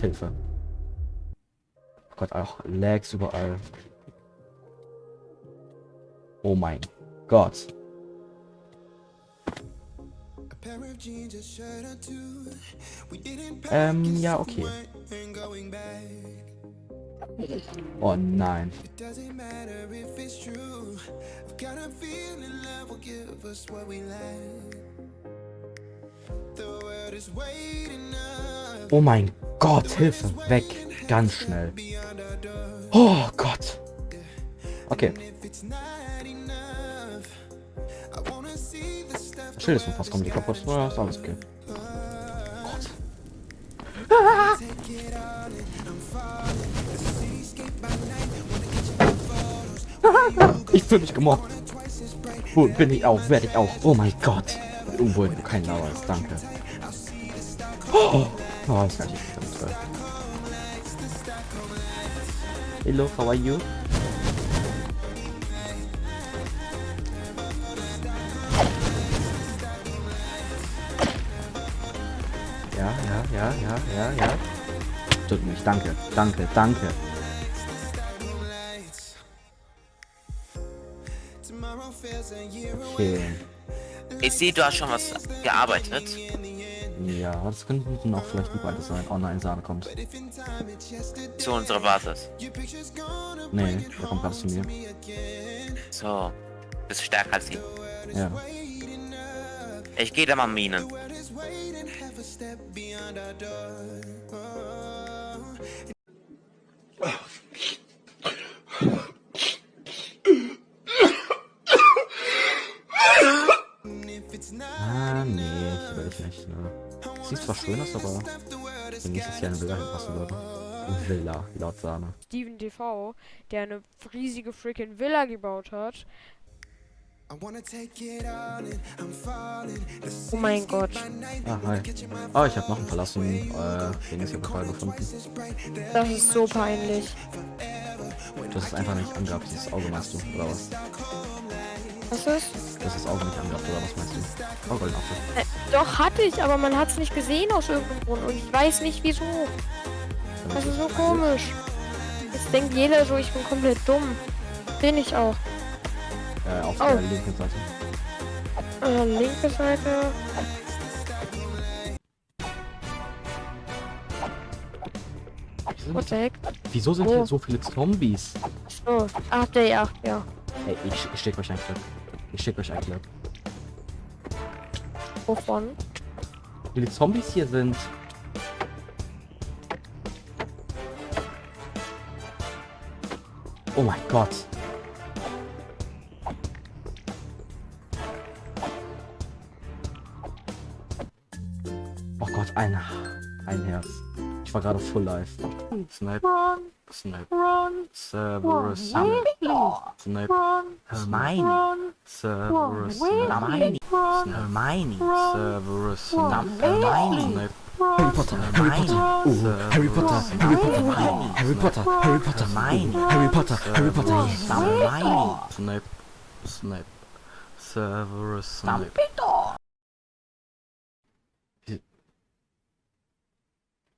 Hilfe. Oh Gott, auch Lags überall. Oh mein Gott. Ähm, ja, okay. Oh nein. Oh mein Gott, Hilfe, weg, ganz schnell. Oh Gott. Okay. Schild ist fast komplett kaputt. Ja, ist alles okay. Gott. Ich fühle mich gemobbt. Wo bin ich auch? Werde ich auch? Oh mein Gott. Wo kein Lauer ist. Danke. Oh, oh das kann ich nicht damit Hello, how are you? Ja, ja, ja, ja, ja, ja. Tut mich, danke, danke, danke. Okay. Ich sehe, du hast schon was gearbeitet. Ja, das könnten auch vielleicht die beide sein. Oh nein, Sahne kommt. Zu unserer Basis. Nee, der kommt gerade zu mir. So. Bist stärker als sie. Ja. Ich gehe da mal Minen. Eine Villa hinpassen würde. Villa, laut Sahne. Steven TV, der eine riesige freaking Villa gebaut hat. Oh mein Gott. Ah, hi. Oh, ich habe noch einen verlassen. Äh, den ist hier Fall gefunden. Das ist so peinlich. Hast es einfach nicht angehabt, dieses Auge meinst du, oder was? Was ist? Das Auge nicht angehabt, oder was meinst du? Oh, Goldenapfel. Äh, doch, hatte ich, aber man hat es nicht gesehen aus irgendeinem Grund. Und ich weiß nicht wieso. Das ist so komisch. Jetzt denkt jeder so, ich bin komplett dumm. Bin ich auch. Äh, auf Oh. der linken Seite. Äh, linke Seite. Wieso, What the heck? wieso sind Oh. hier so viele Zombies? So. Ach, der 8, ja. Ey, ich, ich schicke euch ein. Ich schicke euch ein Clip. Wovon? Wie viele Zombies hier sind. Oh mein Gott. Oh Gott, ein, ein Herz. Ich war gerade full life. Snipe. Snipe. Cerberus. Snipe. Snipe. Hermione. Cerberus. Hermione. Hermione. Cerberus. Hermione. Harry Potter, Harry Potter, oh, Harry Potter, Harry Potter, Harry Potter, Harry Potter, Harry Potter, Harry Potter, Hermione. Snape, Snape, Severus Snape.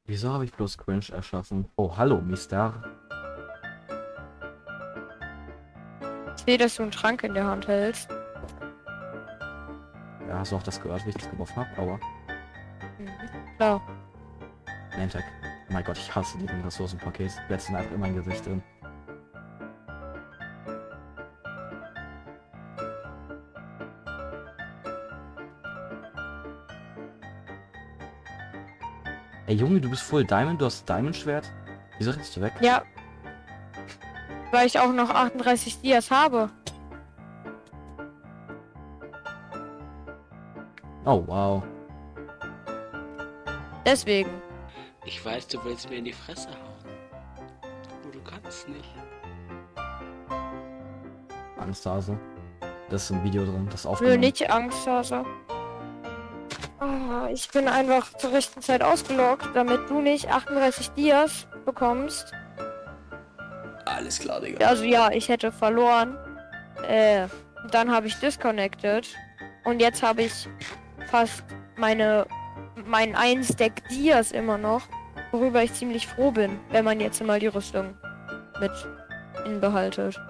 Wieso habe ich bloß Cringe erschaffen? Oh, hallo, Mister. Ich sehe, dass du einen Trank in der Hand hältst. Ja, hast du auch das gehört, wie ich das geworfen habe? Aua. Mhm. Klar. Nantag. Oh mein Gott, ich hasse diesen Ressourcenpaket. Letzten einfach in mein Gesicht drin. Ey Junge, du bist voll Diamond, du hast Diamond Schwert. Wieso rennst du weg? Ja. Weil ich auch noch 38 Dias habe. Oh wow. Deswegen. Ich weiß, du willst mir in die Fresse hauen. Aber du kannst nicht. Angsthase. Das ist ein Video drin, das aufgenommen. nicht Angst, Ah, ich bin einfach zur rechten Zeit ausgelockt, damit du nicht 38 Dias bekommst. Alles klar, Digga. Also ja, ich hätte verloren. Äh, dann habe ich disconnected. Und jetzt habe ich fast meine mein ein Stack Dias immer noch. Worüber ich ziemlich froh bin, wenn man jetzt mal die Rüstung mit inbehaltet.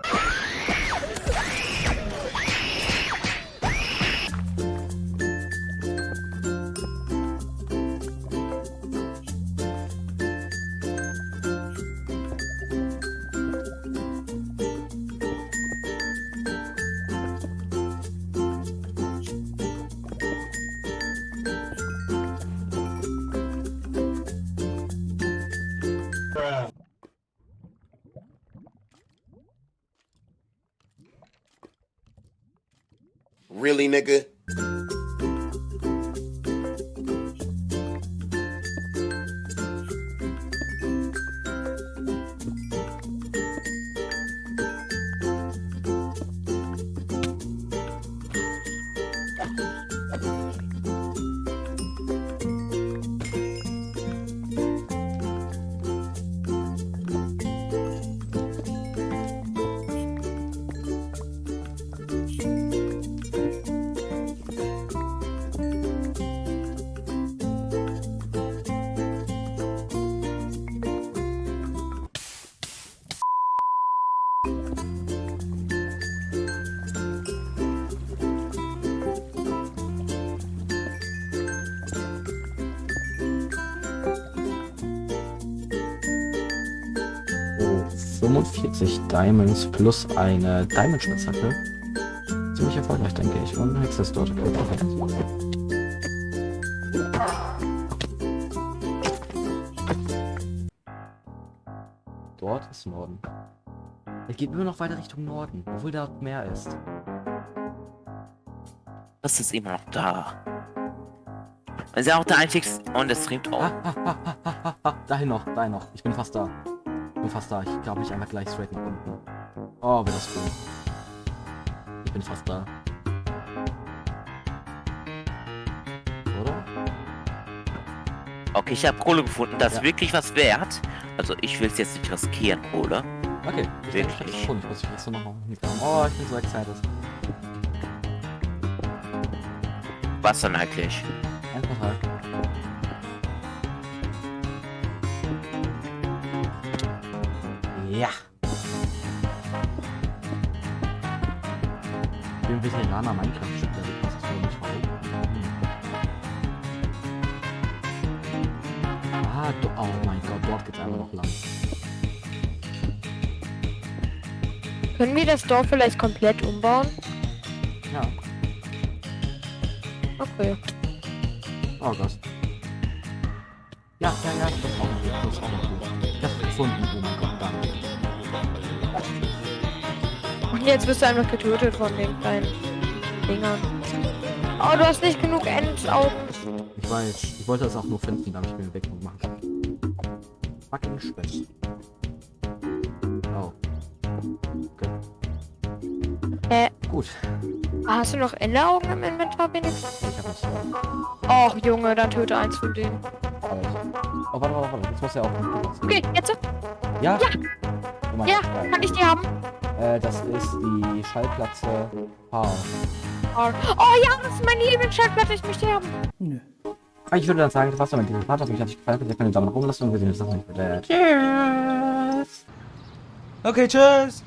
Really, nigga? 45 Diamonds plus eine Diamond-Spitzhacke. Ziemlich erfolgreich, denke ich. Und ein Hexe ist dort. Perfekt. Dort ist Norden. Er geht nur noch weiter Richtung Norden, obwohl dort Meer ist. Das ist immer noch da. Das ist ja auch der einzigste. Und es streamt auch. dahin noch, dahin noch. Ich bin fast da. Ich bin fast da. Ich glaube, ich einfach gleich straight nach unten. Oh, wird das cool. Ich bin fast da. Oder? Okay, ich habe Kohle gefunden. Das ist Ja. wirklich was wert. Also ich will es jetzt nicht riskieren, Kohle. Okay, ich Wirklich? denke, ist. Ich muss mich jetzt noch mitkommen. Oh, ich bin so excited. Was dann eigentlich? Ein Portal. Ja. Ich bin Veteraner Minecraft-Spieler, du kannst es wohl nicht warum. Hm. Ah, do oh mein Gott, dort geht's einfach noch lang. Können wir das Dorf vielleicht komplett umbauen? Ja. Okay. Oh Gott. Ja, ja, ja, das ist auch noch gut. Das ist auch noch gut. Ich hab's gefunden. Oh mein Gott, danke. Und jetzt wirst du einfach getötet von den kleinen Dingern. Oh, du hast nicht genug Endaugen. Ich weiß, ich wollte das auch nur finden, damit ich mir weg machen kann. Fucking Spitz. Oh. Okay. Äh, Gut. hast du noch Enderaugen im Inventar, Benix? Ich hab nicht. Och, Junge, dann töte eins von denen. Oh, warte, warte, warte. Jetzt muss er auch. Okay, jetzt. Ja? Ja. Oh Ja, Gott, kann ich die haben? Äh, das ist die Schallplatte H. Oh ja, das ist meine Lieblingsschallplatte, ich möchte die haben. Ich würde dann sagen, das war's dann mit diesem Part. Hat mich natürlich gefallen. Ihr könnt den Daumen nach oben lassen und wir sehen uns das nächste Mal. Tschüss. Okay, tschüss.